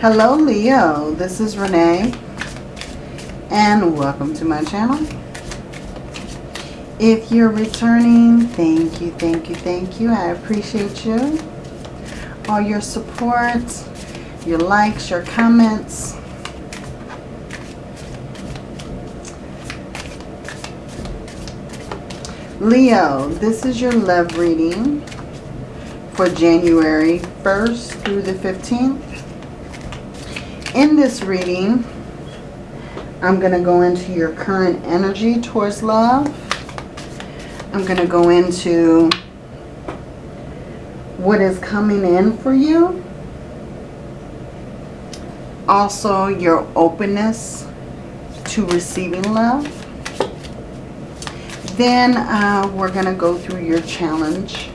Hello Leo, this is Renee and welcome to my channel. If you're returning, thank you, thank you, thank you. I appreciate you. All your support, your likes, your comments. Leo, this is your love reading for January 1st through the 15th. In this reading, I'm going to go into your current energy towards love. I'm going to go into what is coming in for you. Also, your openness to receiving love. Then uh, we're going to go through your challenge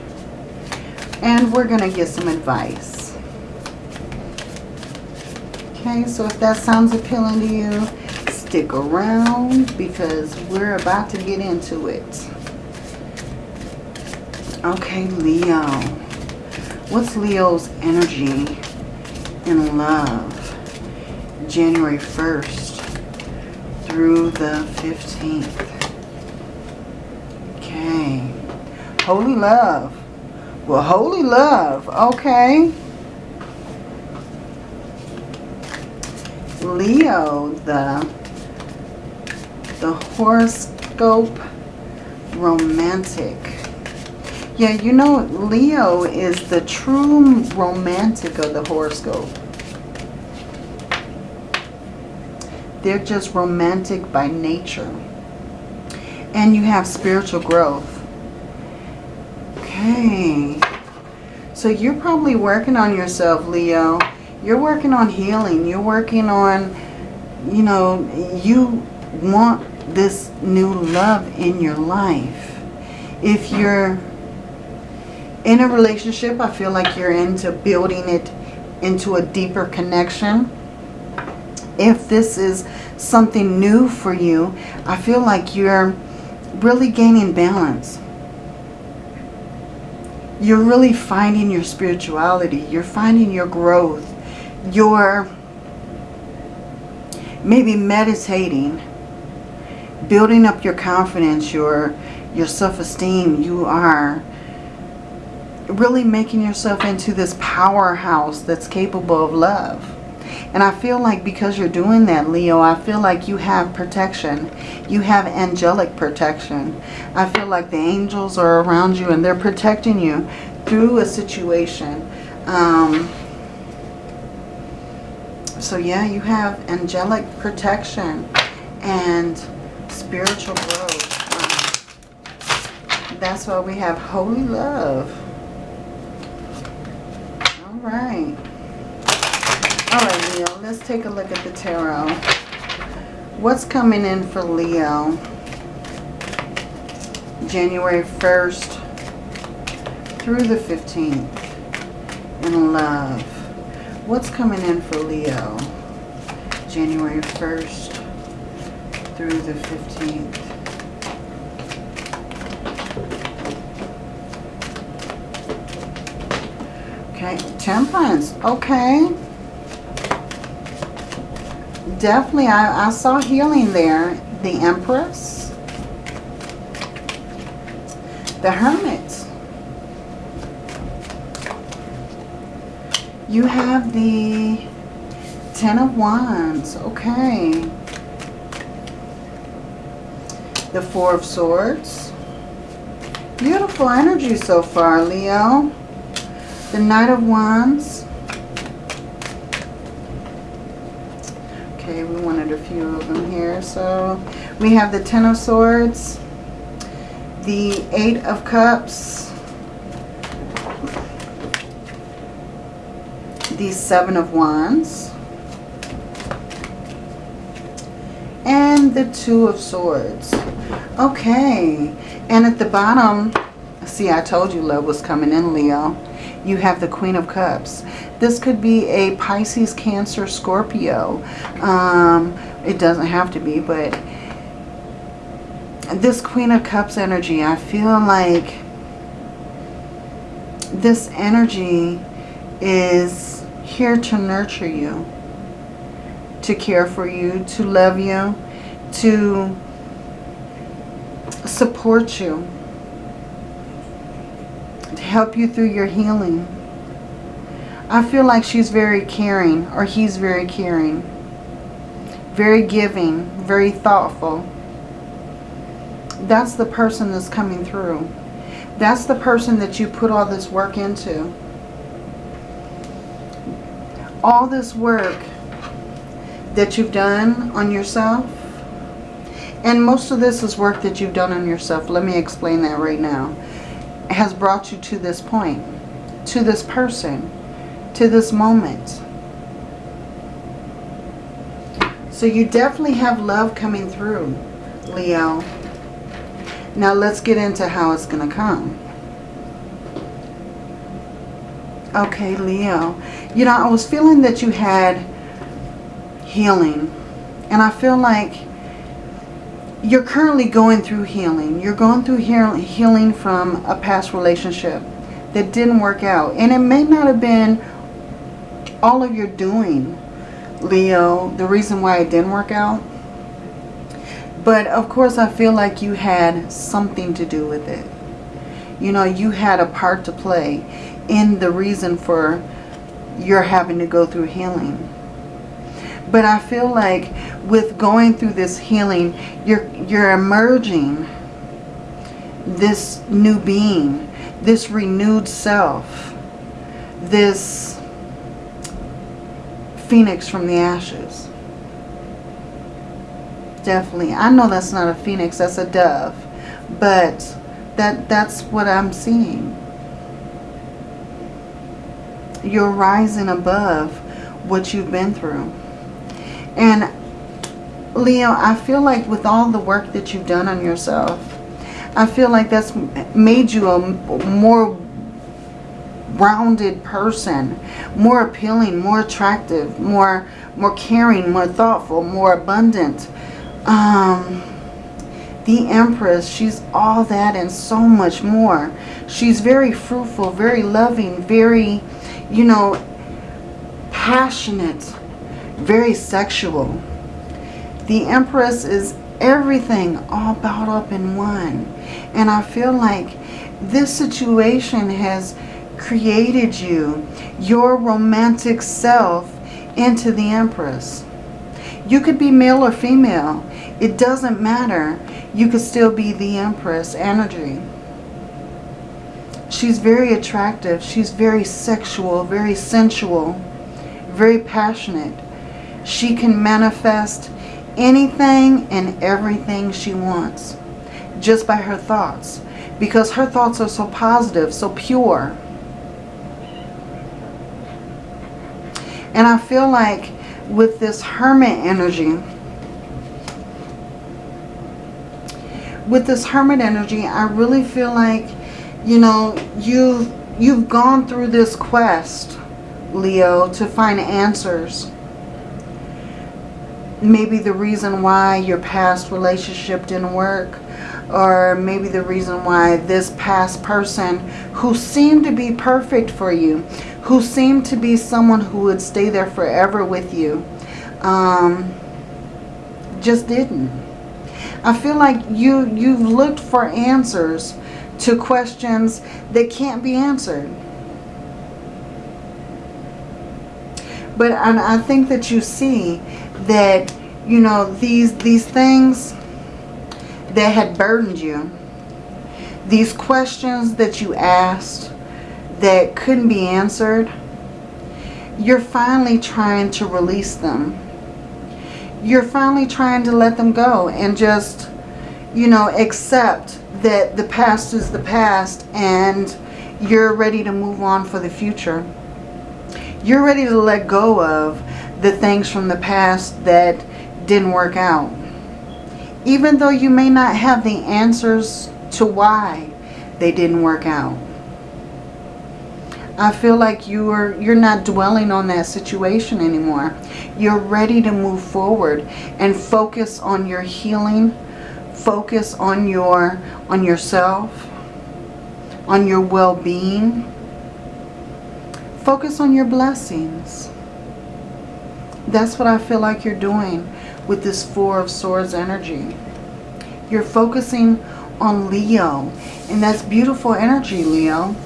and we're going to get some advice. Okay, so if that sounds appealing to you, stick around because we're about to get into it. Okay, Leo. What's Leo's energy in love? January 1st through the 15th. Okay. Holy love. Well, holy love. Okay. Leo, the, the horoscope romantic. Yeah, you know, Leo is the true romantic of the horoscope. They're just romantic by nature and you have spiritual growth. Okay. So you're probably working on yourself, Leo. You're working on healing. You're working on, you know, you want this new love in your life. If you're in a relationship, I feel like you're into building it into a deeper connection. If this is something new for you, I feel like you're really gaining balance. You're really finding your spirituality. You're finding your growth. You're maybe meditating, building up your confidence, your, your self-esteem. You are really making yourself into this powerhouse that's capable of love. And I feel like because you're doing that, Leo, I feel like you have protection. You have angelic protection. I feel like the angels are around you and they're protecting you through a situation. Um, so yeah, you have angelic protection and spiritual growth. Um, that's why we have holy love. All right. Alright, Leo, let's take a look at the tarot. What's coming in for Leo? January 1st through the 15th in love. What's coming in for Leo? January 1st through the 15th. Okay, temperance. Okay definitely, I, I saw healing there. The Empress. The Hermit. You have the Ten of Wands. Okay. The Four of Swords. Beautiful energy so far, Leo. The Knight of Wands. Okay, we wanted a few of them here. So we have the Ten of Swords, the Eight of Cups, the Seven of Wands, and the Two of Swords. Okay, and at the bottom, see I told you love was coming in, Leo. You have the Queen of Cups. This could be a Pisces, Cancer, Scorpio. Um, it doesn't have to be, but this Queen of Cups energy, I feel like this energy is here to nurture you. to care for you, to love you, to support you, to help you through your healing. I feel like she's very caring or he's very caring, very giving, very thoughtful. That's the person that's coming through. That's the person that you put all this work into. All this work that you've done on yourself. And most of this is work that you've done on yourself. Let me explain that right now. Has brought you to this point. To this person. To this moment. So you definitely have love coming through, Leo. Now let's get into how it's going to come. Okay, Leo. You know, I was feeling that you had healing. And I feel like you're currently going through healing. You're going through healing from a past relationship that didn't work out. And it may not have been all of your doing, Leo, the reason why it didn't work out. But of course, I feel like you had something to do with it. You know, you had a part to play in the reason for you're having to go through healing. But I feel like with going through this healing, you're, you're emerging this new being, this renewed self, this phoenix from the ashes. Definitely. I know that's not a phoenix, that's a dove. But that that's what I'm seeing. You're rising above what you've been through. And Leo, I feel like with all the work that you've done on yourself, I feel like that's made you a more rounded person, more appealing, more attractive, more more caring, more thoughtful, more abundant. Um, the Empress, she's all that and so much more. She's very fruitful, very loving, very, you know, passionate, very sexual. The Empress is everything all bound up in one. And I feel like this situation has created you, your romantic self, into the Empress. You could be male or female. It doesn't matter. You could still be the Empress energy. She's very attractive. She's very sexual, very sensual, very passionate. She can manifest anything and everything she wants just by her thoughts because her thoughts are so positive, so pure. And I feel like with this hermit energy, with this hermit energy, I really feel like, you know, you've, you've gone through this quest, Leo, to find answers. Maybe the reason why your past relationship didn't work or maybe the reason why this past person who seemed to be perfect for you, who seemed to be someone who would stay there forever with you, um, just didn't. I feel like you, you've looked for answers to questions that can't be answered. But I, I think that you see that, you know, these, these things that had burdened you, these questions that you asked that couldn't be answered, you're finally trying to release them you're finally trying to let them go and just, you know, accept that the past is the past and you're ready to move on for the future. You're ready to let go of the things from the past that didn't work out. Even though you may not have the answers to why they didn't work out. I feel like you are you're not dwelling on that situation anymore. You're ready to move forward and focus on your healing, focus on your on yourself, on your well-being. Focus on your blessings. That's what I feel like you're doing with this Four of Swords energy. You're focusing on Leo. And that's beautiful energy, Leo.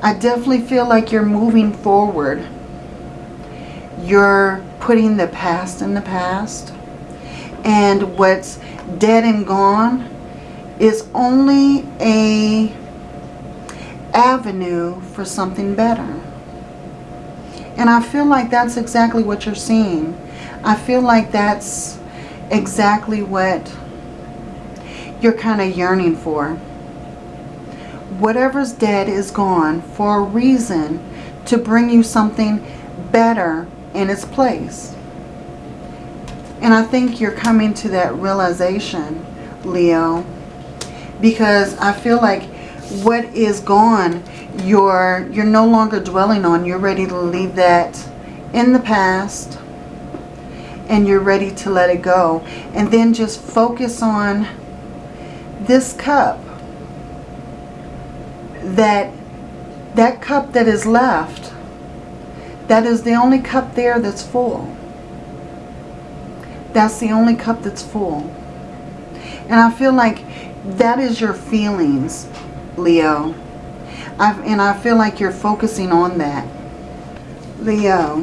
I definitely feel like you're moving forward. You're putting the past in the past. And what's dead and gone is only a avenue for something better. And I feel like that's exactly what you're seeing. I feel like that's exactly what you're kind of yearning for. Whatever's dead is gone for a reason to bring you something better in its place. And I think you're coming to that realization, Leo, because I feel like what is gone, you're, you're no longer dwelling on. You're ready to leave that in the past and you're ready to let it go. And then just focus on this cup. That, that cup that is left, that is the only cup there that's full. That's the only cup that's full. And I feel like that is your feelings, Leo. I've, and I feel like you're focusing on that. Leo,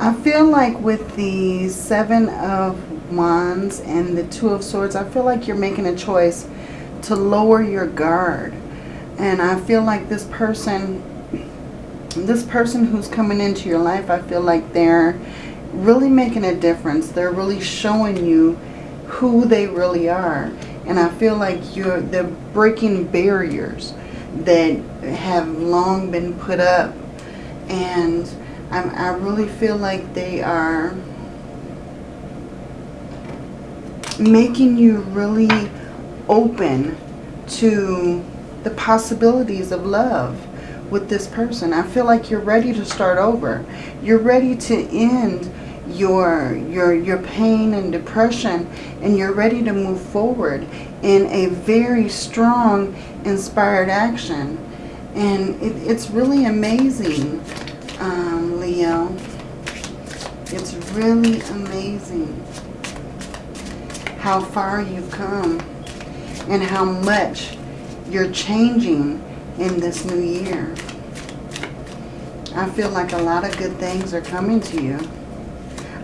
I feel like with the Seven of Wands and the Two of Swords, I feel like you're making a choice to lower your guard. And I feel like this person, this person who's coming into your life, I feel like they're really making a difference. They're really showing you who they really are. And I feel like you're they're breaking barriers that have long been put up. And I, I really feel like they are making you really open to the possibilities of love with this person. I feel like you're ready to start over. You're ready to end your your your pain and depression and you're ready to move forward in a very strong inspired action and it, it's really amazing um, Leo. It's really amazing how far you've come and how much you're changing in this new year. I feel like a lot of good things are coming to you.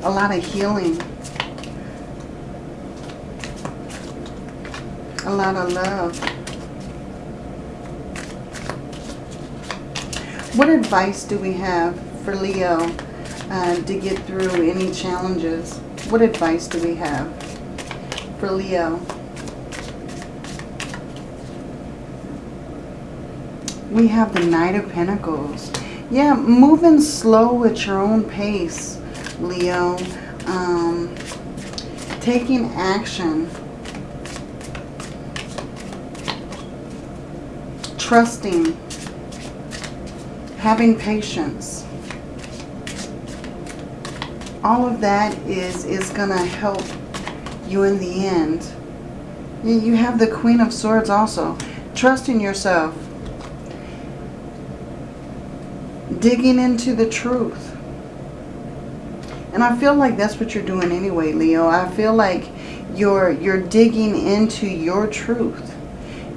A lot of healing. A lot of love. What advice do we have for Leo uh, to get through any challenges? What advice do we have for Leo? We have the Knight of Pentacles. Yeah, moving slow at your own pace, Leo. Um, taking action. Trusting having patience. All of that is, is going to help you in the end. You have the Queen of Swords also. Trusting yourself. Digging into the truth. And I feel like that's what you're doing anyway, Leo. I feel like you're, you're digging into your truth.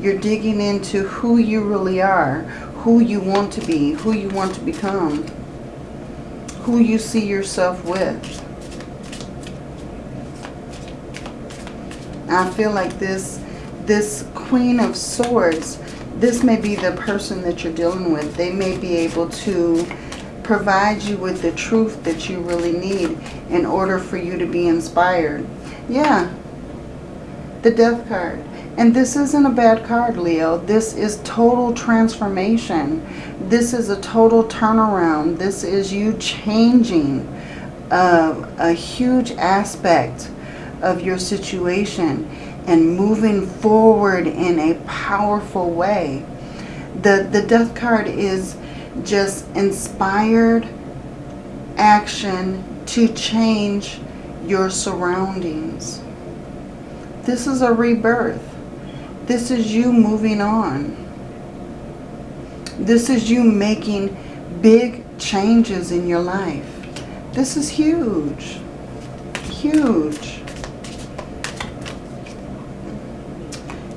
You're digging into who you really are, who you want to be, who you want to become, who you see yourself with. I feel like this, this Queen of Swords, this may be the person that you're dealing with. They may be able to provide you with the truth that you really need in order for you to be inspired. Yeah, the Death card. And this isn't a bad card, Leo. This is total transformation. This is a total turnaround. This is you changing uh, a huge aspect of your situation and moving forward in a powerful way. The, the death card is just inspired action to change your surroundings. This is a rebirth. This is you moving on. This is you making big changes in your life. This is huge. Huge.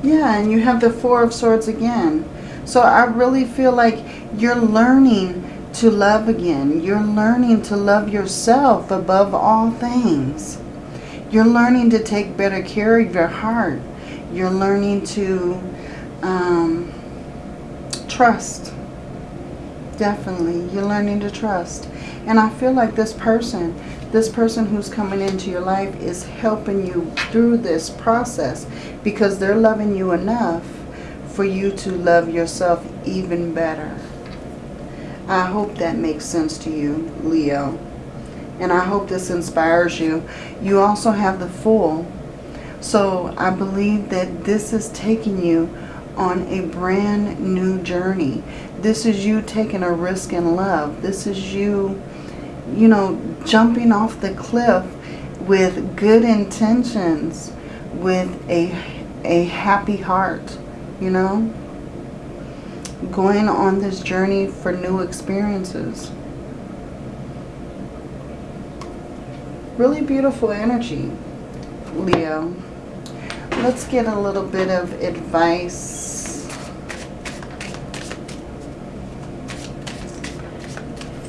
Yeah, and you have the Four of Swords again. So I really feel like you're learning to love again. You're learning to love yourself above all things. You're learning to take better care of your heart. You're learning to um, trust. Definitely. You're learning to trust. And I feel like this person, this person who's coming into your life is helping you through this process because they're loving you enough for you to love yourself even better. I hope that makes sense to you, Leo. And I hope this inspires you. You also have the Fool. So I believe that this is taking you on a brand new journey. This is you taking a risk in love. This is you, you know, jumping off the cliff with good intentions, with a, a happy heart, you know. Going on this journey for new experiences. Really beautiful energy, Leo. Let's get a little bit of advice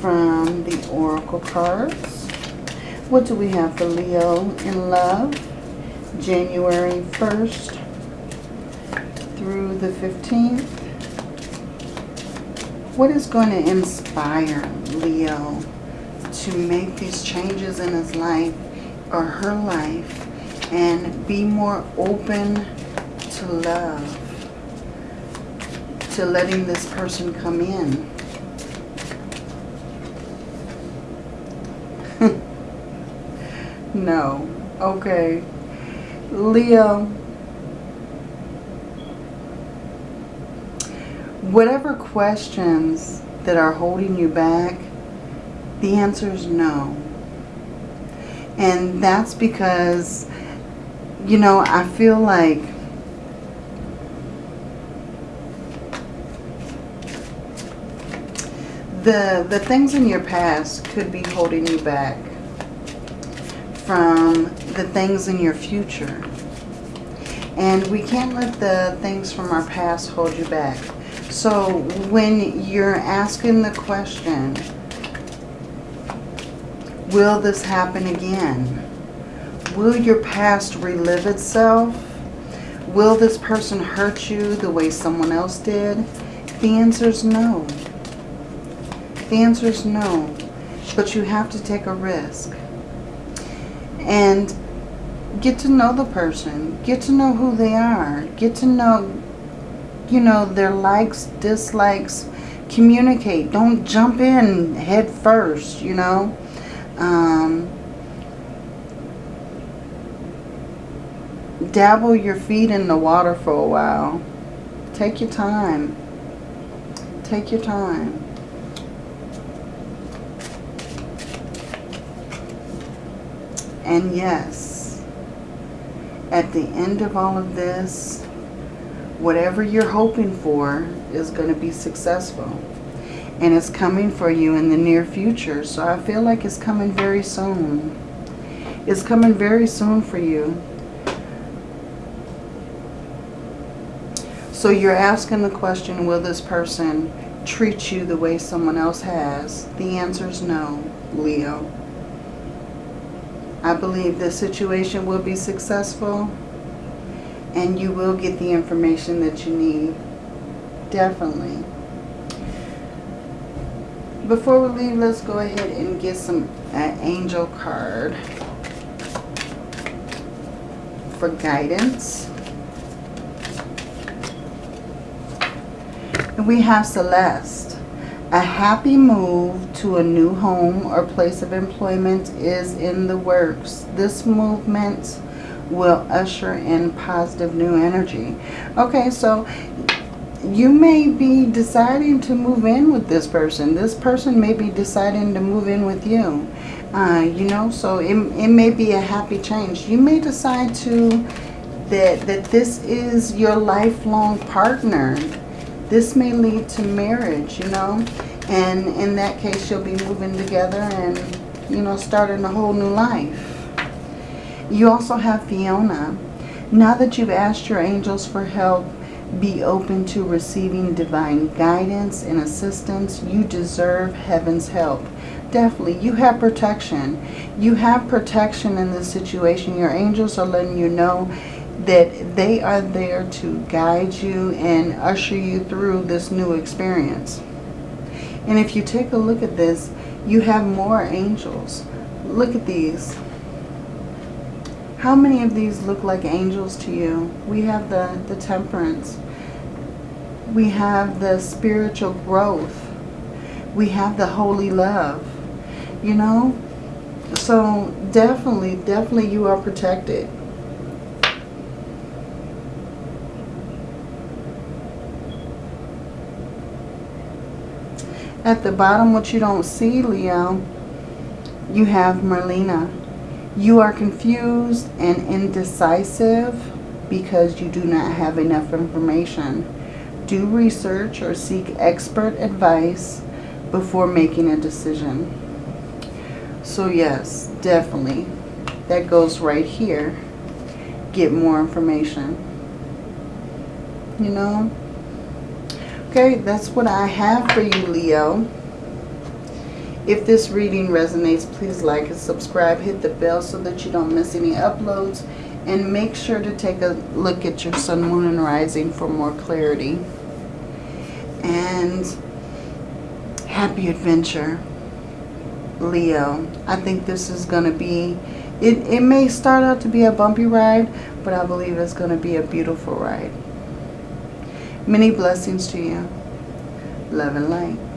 from the Oracle cards. What do we have for Leo in love? January 1st through the 15th. What is going to inspire Leo to make these changes in his life or her life and be more open to love, to letting this person come in. No. Okay. Leo, whatever questions that are holding you back, the answer is no. And that's because, you know, I feel like the, the things in your past could be holding you back from the things in your future. And we can't let the things from our past hold you back. So when you're asking the question, Will this happen again? Will your past relive itself? Will this person hurt you the way someone else did? The answer is no. The answer is no. But you have to take a risk. And get to know the person. Get to know who they are. Get to know, you know, their likes, dislikes. Communicate. Don't jump in head first, you know. Um, dabble your feet in the water for a while. Take your time. Take your time. And yes, at the end of all of this, whatever you're hoping for is going to be successful and it's coming for you in the near future. So I feel like it's coming very soon. It's coming very soon for you. So you're asking the question, will this person treat you the way someone else has? The answer is no, Leo. I believe this situation will be successful and you will get the information that you need. Definitely. Before we leave, let's go ahead and get some uh, angel card for guidance. And we have Celeste. A happy move to a new home or place of employment is in the works. This movement will usher in positive new energy. Okay, so you may be deciding to move in with this person. This person may be deciding to move in with you. Uh, you know, so it, it may be a happy change. You may decide to, that, that this is your lifelong partner. This may lead to marriage, you know. And in that case, you'll be moving together and, you know, starting a whole new life. You also have Fiona. Now that you've asked your angels for help, be open to receiving divine guidance and assistance. You deserve heaven's help. Definitely, you have protection. You have protection in this situation. Your angels are letting you know that they are there to guide you and usher you through this new experience. And if you take a look at this, you have more angels. Look at these. How many of these look like angels to you? We have the, the temperance. We have the spiritual growth. We have the holy love. You know? So definitely, definitely you are protected. At the bottom, what you don't see, Leo, you have Merlina. You are confused and indecisive because you do not have enough information. Do research or seek expert advice before making a decision. So yes, definitely. That goes right here. Get more information. You know? Okay, that's what I have for you, Leo. If this reading resonates, please like and subscribe. Hit the bell so that you don't miss any uploads. And make sure to take a look at your sun, moon, and rising for more clarity. And happy adventure, Leo. I think this is going to be, it, it may start out to be a bumpy ride, but I believe it's going to be a beautiful ride. Many blessings to you. Love and light.